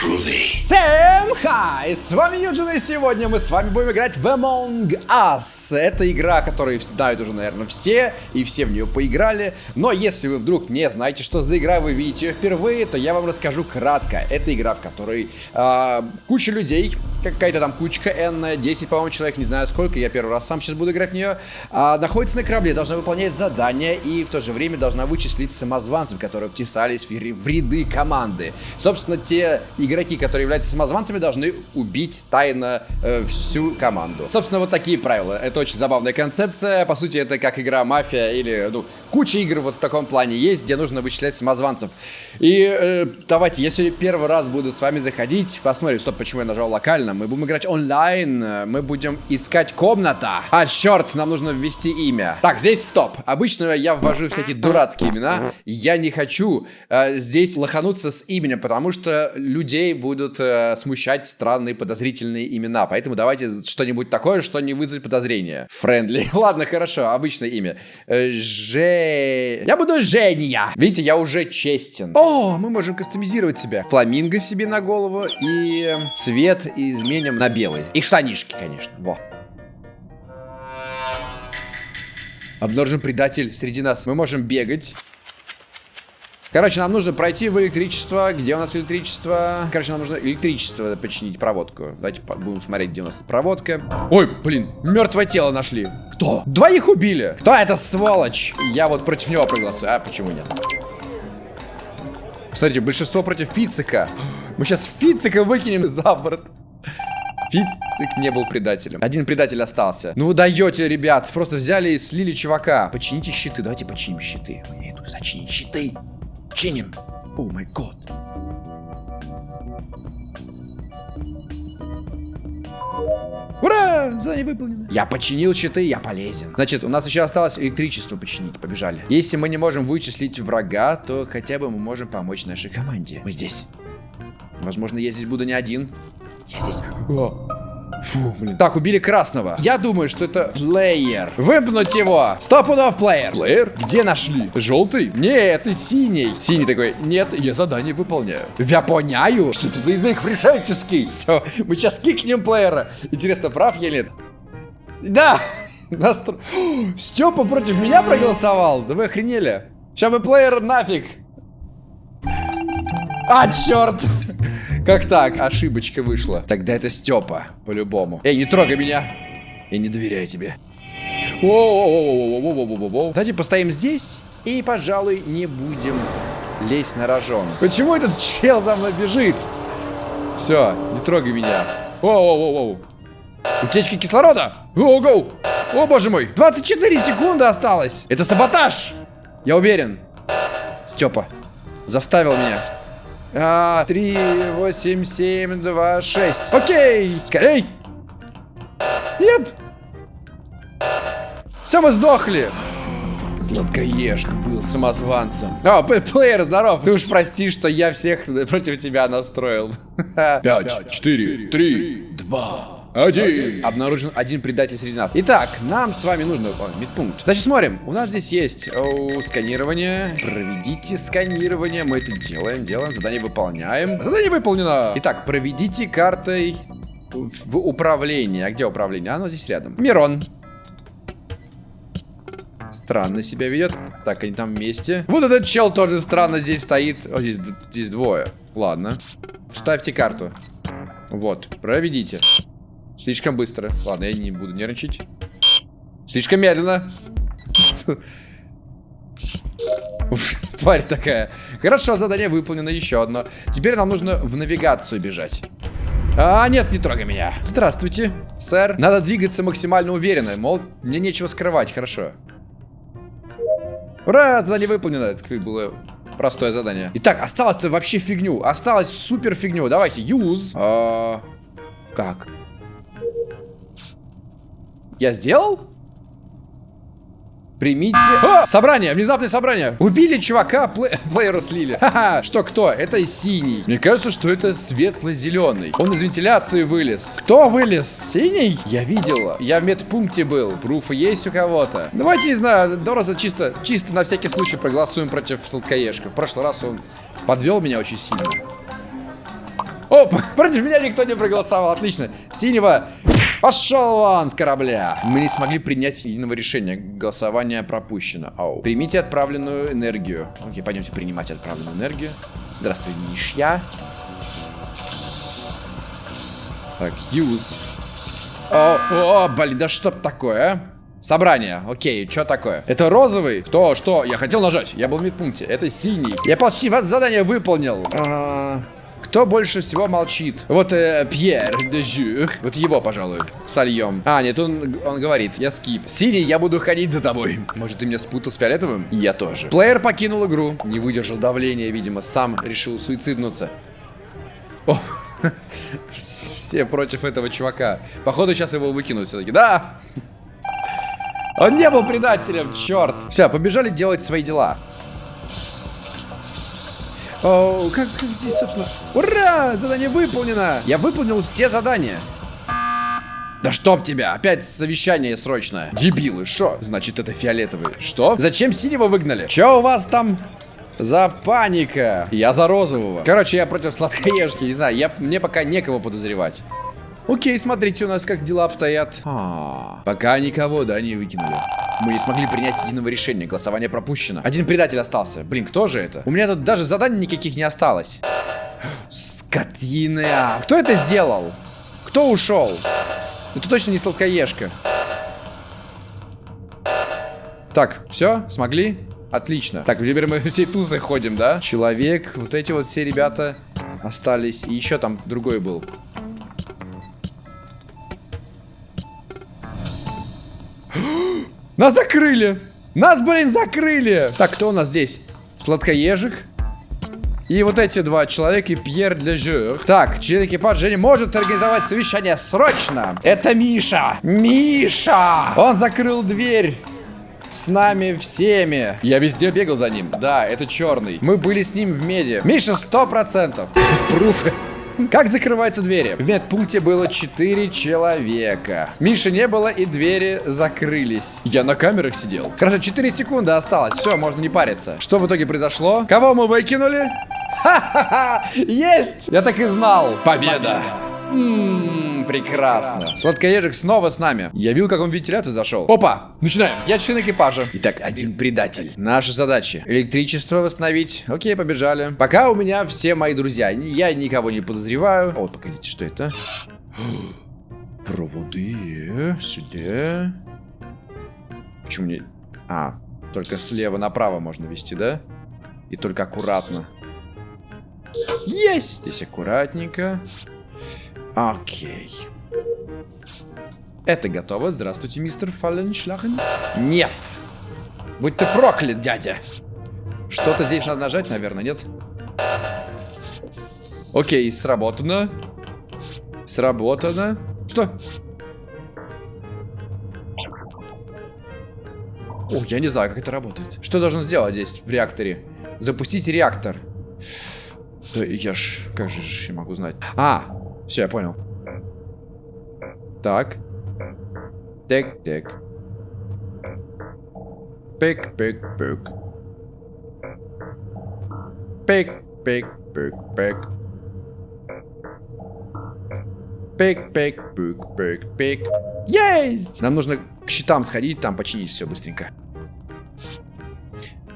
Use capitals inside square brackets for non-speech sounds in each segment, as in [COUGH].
groovy. Всем хай! С вами Юджин, и сегодня мы с вами будем играть в Among Us. Это игра, которую знают уже, наверное, все, и все в нее поиграли. Но если вы вдруг не знаете, что за игра, вы видите ее впервые, то я вам расскажу кратко. Это игра, в которой э, куча людей, какая-то там кучка N, 10, по-моему, человек, не знаю сколько, я первый раз сам сейчас буду играть в нее, э, находится на корабле, должна выполнять задания, и в то же время должна вычислить самозванцев, которые втесались в, ряды команды. Собственно, те игроки, которые являются самозванцами, должны убить тайно э, всю команду. Собственно, вот такие правила. Это очень забавная концепция. По сути, это как игра мафия или, ну, куча игр вот в таком плане есть, где нужно вычислять самозванцев. И э, давайте, если первый раз буду с вами заходить, посмотрим, стоп, почему я нажал локально. Мы будем играть онлайн, мы будем искать комната. А, черт, нам нужно ввести имя. Так, здесь стоп. Обычно я ввожу всякие дурацкие имена. Я не хочу э, здесь лохануться с именем, потому что людей будут э, смущать странные подозрительные имена. Поэтому давайте что-нибудь такое, что не вызовет подозрения. Френдли. [LAUGHS] Ладно, хорошо, обычное имя. Э, Же... Я буду Женя. Видите, я уже честен. О, мы можем кастомизировать себя. Фламинго себе на голову и цвет изменим на белый. И штанишки, конечно. Во. Обнаружен предатель среди нас. Мы можем бегать. Короче, нам нужно пройти в электричество. Где у нас электричество? Короче, нам нужно электричество починить, проводку. Давайте будем смотреть, где у нас проводка. Ой, блин, мертвое тело нашли. Кто? Двоих убили. Кто это сволочь? Я вот против него проголосую. А почему нет? Смотрите, большинство против Фицика. Мы сейчас Фицика выкинем за борт. Фицик не был предателем. Один предатель остался. Ну вы даете, ребят. Просто взяли и слили чувака. Почините щиты. Давайте починим щиты. Я иду зачинить щиты. Чиним. О май год. Ура! Задание выполнено. Я починил щиты, я полезен. Значит, у нас еще осталось электричество починить. Побежали. Если мы не можем вычислить врага, то хотя бы мы можем помочь нашей команде. Мы здесь. Возможно, я здесь буду не один. Я здесь. О. Фу, блин. Так, убили красного. Я думаю, что это плеер. Выпнуть его. Стоп пудов плеер. Плеер? Где нашли? Желтый? Нет, это синий. Синий такой, нет, я задание выполняю. Я. Что это за язык фрешенческий? [LAUGHS] Все, мы сейчас кикнем плеера. Интересно, прав я нет? Да. [LAUGHS] Настро... [GASPS] Степа против меня проголосовал? Да вы охренели. Сейчас бы плеер нафиг. А, черт. Как так? Ошибочка вышла. Тогда это Степа, по-любому. Эй, не трогай меня. Я не доверяю тебе. Давайте постоим здесь и, пожалуй, не будем лезть на рожон. Почему этот чел за мной бежит? Все, не трогай меня. Воу-воу-воу. Утечка кислорода. О, О, боже мой. 24 секунды осталось. Это саботаж. Я уверен. Степа заставил меня. А, 3, 8, 7, 2, 6. Окей! Скорей! Нет! Все, мы сдохли! Сладкоежка был самозванцем. О, плеер, здоров. Ты уж прости, что я всех [LAUGHS] против тебя настроил. 5, 4, 3, 2, один. Обнаружен один предатель среди нас. Итак, нам с вами нужно выполнить медпункт. Значит, смотрим. У нас здесь есть о, сканирование. Проведите сканирование. Мы это делаем, делаем. Задание выполняем. Задание выполнено. Итак, проведите картой в управление. А где управление? Оно здесь рядом. Мирон. Странно себя ведет. Так, они там вместе. Вот этот чел тоже странно здесь стоит. О, здесь, здесь двое. Ладно. Вставьте карту. Вот, проведите. Слишком быстро. Ладно, я не буду нервничать. Слишком медленно. Тварь такая. Хорошо, задание выполнено. Еще одно. Теперь нам нужно в навигацию бежать. А, нет, не трогай меня. Здравствуйте, сэр. Надо двигаться максимально уверенно. Мол, мне нечего скрывать. Хорошо. Ура, задание выполнено. Это как было простое задание. Итак, осталось-то вообще фигню. Осталось супер фигню. Давайте, use. А, как? Я сделал? Примите... О! Собрание! Внезапное собрание! Убили чувака, плей... [LAUGHS] плеера слили. Ха-ха! Что, кто? Это синий. Мне кажется, что это светло-зеленый. Он из вентиляции вылез. Кто вылез? Синий? Я видел. Я в медпункте был. Пруфы есть у кого-то? Давайте, не знаю, Дороза чисто, чисто на всякий случай проголосуем против сладкоежка. В прошлый раз он подвел меня очень сильно. О, [LAUGHS] против меня никто не проголосовал, отлично. Синего пошел вон с корабля. Мы не смогли принять единого решения. Голосование пропущено. Ау. Примите отправленную энергию. Окей, пойдемте принимать отправленную энергию. Здравствуй, Мишья. Так, use. О, о, блин, да что такое, а? Собрание, окей, что такое? Это розовый? Кто, что? Я хотел нажать, я был в медпункте. Это синий. Я почти вас задание выполнил. А, кто больше всего молчит? Вот э, Пьер де Жюр. Вот его, пожалуй, сольем. А, нет, он, он говорит, я скип. Синий, я буду ходить за тобой. Может, ты меня спутал с фиолетовым? Я тоже. Плеер покинул игру. Не выдержал давления, видимо, сам решил суициднуться. О, [LAUGHS] все против этого чувака. Походу, сейчас его выкинут все-таки. Да! Он не был предателем, черт. Все, побежали делать свои дела. О, как, как здесь, собственно... Ура! Задание выполнено! Я выполнил все задания. Да чтоб тебя! Опять совещание срочное. Дебилы, что? Значит, это фиолетовый. Что? Зачем синего выгнали? Че у вас там за паника? Я за розового. Короче, я против сладкоежки, не знаю. Я, мне пока некого подозревать. Окей, смотрите у нас как дела обстоят. А, пока никого, да, не выкинули. Мы не смогли принять единого решения. Голосование пропущено. Один предатель остался. Блин, кто же это? У меня тут даже заданий никаких не осталось. Скотины. А, кто это сделал? Кто ушел? Это точно не сладкоежка. Так, все, смогли? Отлично. Так, теперь мы всей тузы ходим, да? Человек, вот эти вот все ребята остались. И еще там другой был. Нас закрыли! Нас, блин, закрыли! Так, кто у нас здесь? Сладкоежик. И вот эти два человека, и Пьер для Жюр. Так, член экипажа не может организовать совещание срочно. Это Миша. Миша! Он закрыл дверь. С нами всеми. Я везде бегал за ним. Да, это черный. Мы были с ним в меди. Миша, сто процентов. Пруфы. Как закрываются двери? В медпункте было 4 человека. Миши не было и двери закрылись. Я на камерах сидел. Хорошо, 4 секунды осталось. Все, можно не париться. Что в итоге произошло? Кого мы выкинули? Ха-ха-ха! Есть! Я так и знал. Победа! Прекрасно. Сладкоежик снова с нами. Я видел, как он в вентиляцию зашел. Опа, начинаем. Я член экипажа. Итак, один предатель. Наша задача. Электричество восстановить. Окей, побежали. Пока у меня все мои друзья. Я никого не подозреваю. О, погодите, что это? [GASPS] Проводы. Сюда. Почему не... А, только слева направо можно вести, да? И только аккуратно. Есть! Здесь аккуратненько. Окей. Это готово. Здравствуйте, мистер Фалленшлахен. Нет! Будь ты проклят, дядя! Что-то здесь надо нажать, наверное, нет? Окей, сработано. Сработано. Что? О, я не знаю, как это работает. Что должен сделать здесь, в реакторе? Запустить реактор. Да я ж... Как же я могу знать? А, все, я понял. Так. Так, так. Пик, пик, пик. Пик, пик, пик, пик. Пик, пик, пик, пик, пик. Есть! Нам нужно к щитам сходить, там починить все быстренько.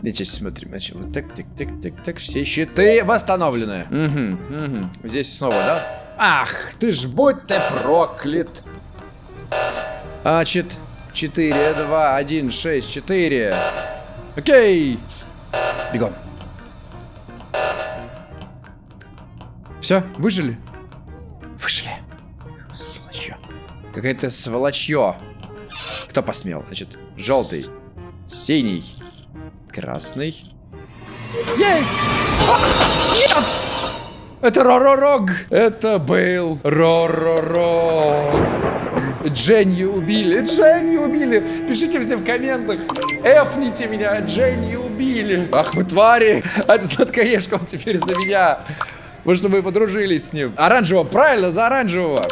Сейчас смотрим. Значит, вот так, так, так, так, так. Все щиты восстановлены. Угу, угу. Здесь снова, да? Ах, ты ж будь ты проклят. А, чет... 4, 2, 1, 6, 4. Окей. Бегом. Все, выжили? Выжили. Сволочье. Какая-то сволочье. Кто посмел? Значит, желтый, синий, красный. Есть! А, нет! Это Роророг. Это был Роророг. Дженни убили. Дженни убили. Пишите все в комментах. Эфните меня. Дженни убили. Ах вы твари. А это сладкоежка, он теперь за меня. Вы чтобы вы подружились с ним. Оранжевого, правильно, за оранжевого.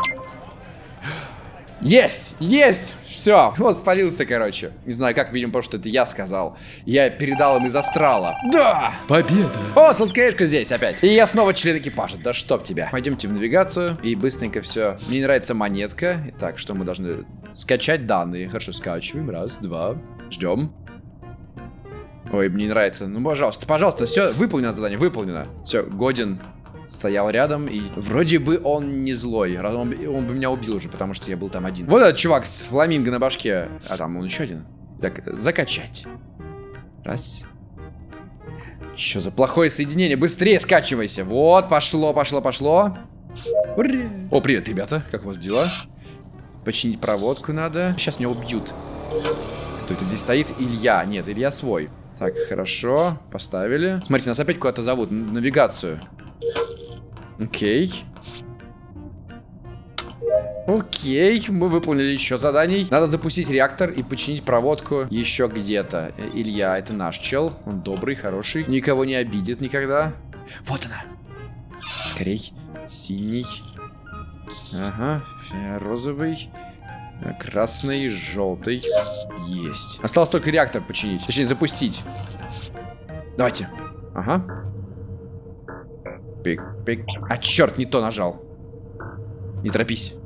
Есть! Есть! Все. Вот спалился, короче. Не знаю как, видимо, потому что это я сказал. Я передал им из астрала. Да! Победа! О, сладкоежка здесь опять. И я снова член экипажа. Да чтоб тебя. Пойдемте в навигацию и быстренько все. Мне не нравится монетка. Итак, что мы должны... Скачать данные. Хорошо, скачиваем. Раз, два. Ждем. Ой, мне не нравится. Ну, пожалуйста, пожалуйста, все, выполнено задание, выполнено. Все, годен стоял рядом, и вроде бы он не злой. Он, он бы меня убил уже, потому что я был там один. Вот этот чувак с фламинго на башке. А там он еще один. Так, закачать. Раз. Что за плохое соединение? Быстрее скачивайся. Вот, пошло, пошло, пошло. Ура. О, привет, ребята. Как у вас дела? Починить проводку надо. Сейчас меня убьют. Кто это здесь стоит? Илья. Нет, Илья свой. Так, хорошо. Поставили. Смотрите, нас опять куда-то зовут. Навигацию. Окей. Окей, мы выполнили еще заданий. Надо запустить реактор и починить проводку еще где-то. Илья, это наш чел. Он добрый, хороший. Никого не обидит никогда. Вот она. Скорей. Синий. Ага, розовый. Красный, желтый. Есть. Осталось только реактор починить. Точнее, запустить. Давайте. Ага. Пик-пик. А, черт, не то нажал. Не торопись.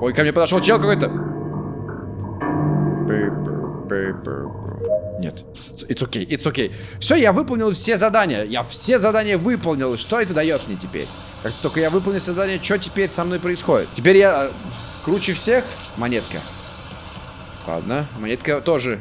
Ой, ко мне подошел чел какой-то. Нет. It's okay, it's okay. Все, я выполнил все задания. Я все задания выполнил. Что это дает мне теперь? Как только я выполнил задание, что теперь со мной происходит? Теперь я э, круче всех? Монетка. Ладно, монетка тоже.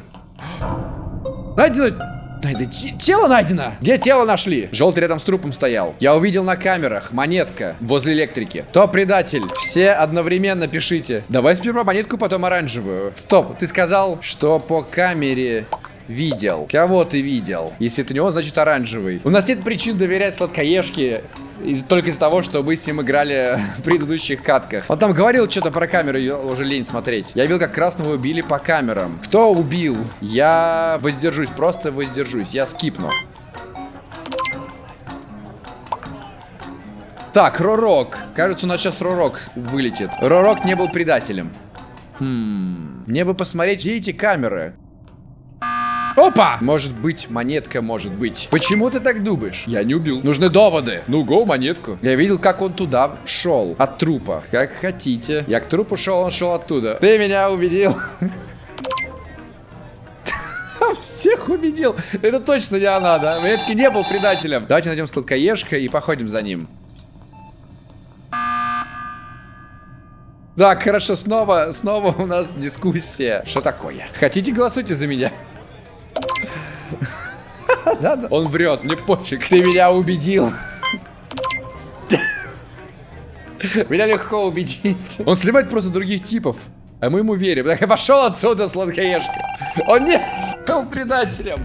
Найдено... Найдено... Тело найдено! Где тело нашли? Желтый рядом с трупом стоял. Я увидел на камерах. Монетка возле электрики. Кто предатель? Все одновременно пишите. Давай сперва монетку, потом оранжевую. Стоп, ты сказал, что по камере видел. Кого ты видел? Если это не он, значит оранжевый. У нас нет причин доверять сладкоежке из, только из-за того, что мы с ним играли [LAUGHS] в предыдущих катках. Он там говорил что-то про камеру, уже лень смотреть. Я видел, как красного убили по камерам. Кто убил? Я воздержусь, просто воздержусь. Я скипну. Так, Ророк. Кажется, у нас сейчас Ророк вылетит. Ророк не был предателем. Хм. Мне бы посмотреть, где эти камеры. Опа! Может быть, монетка может быть. Почему ты так думаешь? Я не убил. Нужны доводы. Ну, го, монетку. Я видел, как он туда шел. От трупа. Как хотите. Я к трупу шел, он шел оттуда. Ты меня убедил. [LAUGHS] Всех убедил. Это точно не она, да? Монетки не был предателем. Давайте найдем сладкоежка и походим за ним. Так, хорошо, снова, снова у нас дискуссия. Что такое? Хотите, голосуйте за меня. [LAUGHS] Он врет, мне пофиг. Ты меня убедил. Меня легко убедить. Он сливает просто других типов. А мы ему верим. Так, пошел отсюда, сладкоежка. Он не был предателем.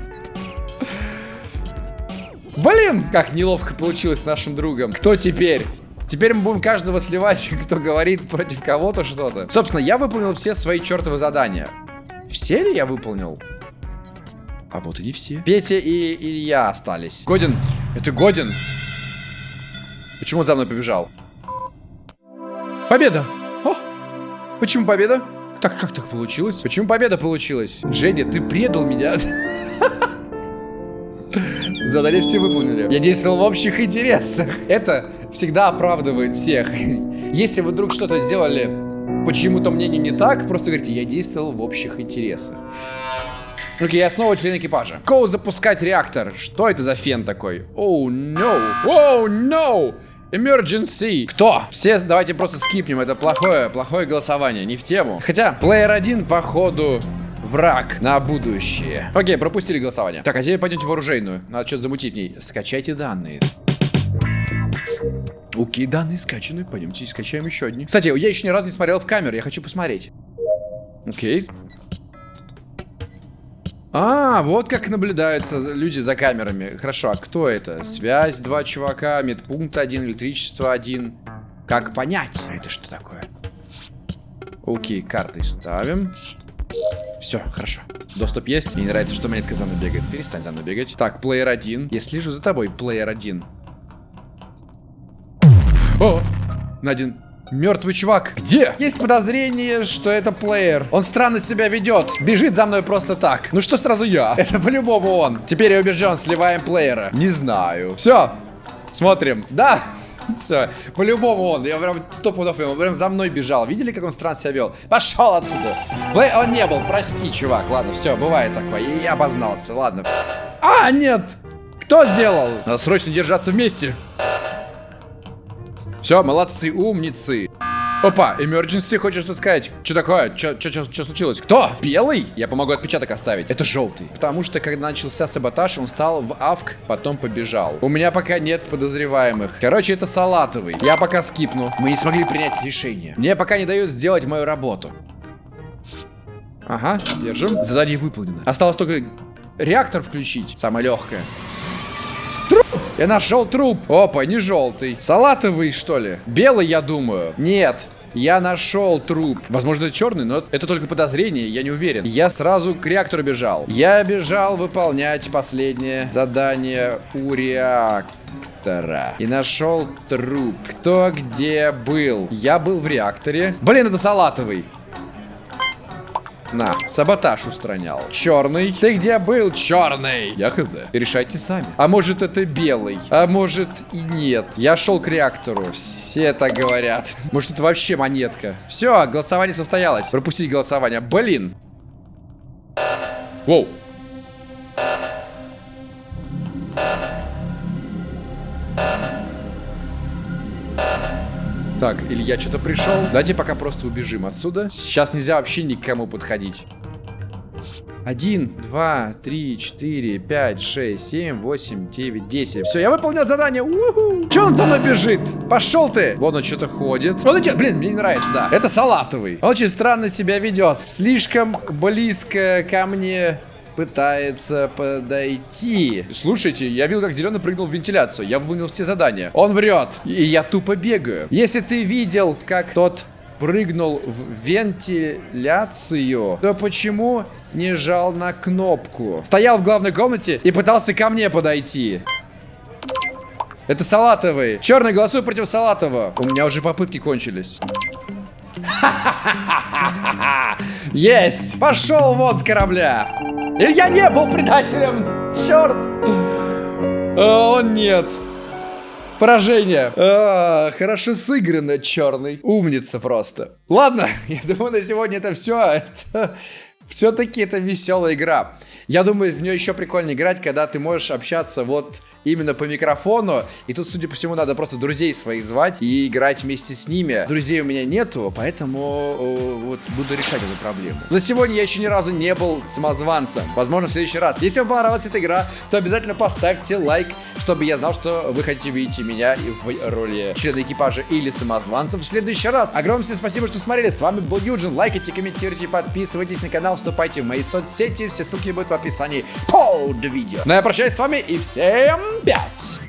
Блин, как неловко получилось с нашим другом. Кто теперь? Теперь мы будем каждого сливать, [LAUGHS] кто говорит против кого-то что-то. Собственно, я выполнил все свои чертовы задания. Все ли я выполнил? А вот и не все. Петя и Илья остались. Годин. Это Годин. Почему он за мной побежал? Победа! О! Почему победа? Так, как так получилось? Почему победа получилась? Дженни, ты предал меня. [LAUGHS] Задали все выполнили. Я действовал в общих интересах. Это всегда оправдывает всех. [LAUGHS] Если вы вдруг что-то сделали почему-то мнению не так, просто говорите, я действовал в общих интересах. Окей, я снова член экипажа. Коу запускать реактор. Что это за фен такой? Оу, oh, no. Оу, oh, no. Emergency. Кто? Все давайте просто скипнем. Это плохое, плохое голосование. Не в тему. Хотя, плеер один, походу, враг на будущее. Окей, пропустили голосование. Так, а теперь пойдемте в оружейную. Надо что-то замутить в ней. Скачайте данные. Окей, данные скачаны. Пойдемте скачаем еще одни. Кстати, я еще ни разу не смотрел в камеру. Я хочу посмотреть. Окей. А, вот как наблюдаются люди за камерами. Хорошо, а кто это? Связь, два чувака, медпункт один, электричество один. Как понять? Это что такое? Окей, карты ставим. Все, хорошо. Доступ есть. Мне нравится, что монетка за мной бегает. Перестань за мной бегать. Так, плеер один. Я слежу за тобой, плеер один. О! На один Мертвый чувак. Где? Есть подозрение, что это плеер. Он странно себя ведет. Бежит за мной просто так. Ну что сразу я? [LAUGHS] Это по-любому он. Теперь я убежден, сливаем плеера. Не знаю. Все. Смотрим. Да. [LAUGHS] Все, по-любому он. Я прям сто пудов ему. Прям за мной бежал. Видели, как он странно себя вел? Пошел отсюда. Плей... Он не был, прости, чувак. Ладно, все, бывает такое. Я обознался. Ладно. А, нет! Кто сделал? Надо срочно держаться вместе. Все, молодцы, умницы. Опа, emergency, хочешь что сказать? Что такое? Что случилось? Кто? Белый? Я помогу отпечаток оставить. Это желтый. Потому что, когда начался саботаж, он стал в авк, потом побежал. У меня пока нет подозреваемых. Короче, это салатовый. Я пока скипну. Мы не смогли принять решение. Мне пока не дают сделать мою работу. Ага, держим. Задание выполнено. Осталось только реактор включить. Самое легкое. Я нашел труп. Опа, не желтый. Салатовый, что ли? Белый, я думаю. Нет. Я нашел труп. Возможно, это черный, но это только подозрение, я не уверен. Я сразу к реактору бежал. Я бежал выполнять последнее задание у реактора. И нашел труп. Кто где был? Я был в реакторе. Блин, это салатовый. На, саботаж устранял. Черный. Ты где был, черный? Я хз. Решайте сами. А может это белый? А может и нет. Я шел к реактору. Все так говорят. [LAUGHS] Может это вообще монетка? Все, голосование состоялось. Пропустить голосование. Блин. Воу. Так, Илья что-то пришел. Давайте пока просто убежим отсюда. Сейчас нельзя вообще никому подходить. Один, два, три, четыре, пять, шесть, семь, восемь, девять, десять. Все, я выполнял задание. Уху. Че он за мной бежит? Пошел ты. Вон он что-то ходит. Он идет. Блин, мне не нравится, да. Это салатовый. Он очень странно себя ведет. Слишком близко ко мне пытается подойти. Слушайте, я видел, как зеленый прыгнул в вентиляцию. Я выполнил все задания. Он врет. И я тупо бегаю. Если ты видел, как тот прыгнул в вентиляцию, то почему не жал на кнопку? Стоял в главной комнате и пытался ко мне подойти. Это салатовый. Черный, голосуй против салатового. У меня уже попытки кончились. [LAUGHS] Есть! Пошел вон с корабля! Я не был предателем! Черт! О, нет! Поражение. А, хорошо сыграно, черный. Умница просто. Ладно, [LAUGHS] я думаю, на сегодня это все. Это... Все-таки это веселая игра. Я думаю, в нее еще прикольно играть, когда ты можешь общаться вот именно по микрофону. И тут, судя по всему, надо просто друзей своих звать и играть вместе с ними. Друзей у меня нету, поэтому вот буду решать эту проблему. На сегодня я еще ни разу не был самозванцем. Возможно, в следующий раз. Если вам понравилась эта игра, то обязательно поставьте лайк, чтобы я знал, что вы хотите видеть меня в роли члена экипажа или самозванца в следующий раз. Огромное всем спасибо, что смотрели. С вами был Юджин. Лайкайте, комментируйте, подписывайтесь на канал, вступайте в мои соцсети. Все ссылки будут в описании под видео. Ну я прощаюсь с вами и всем пять!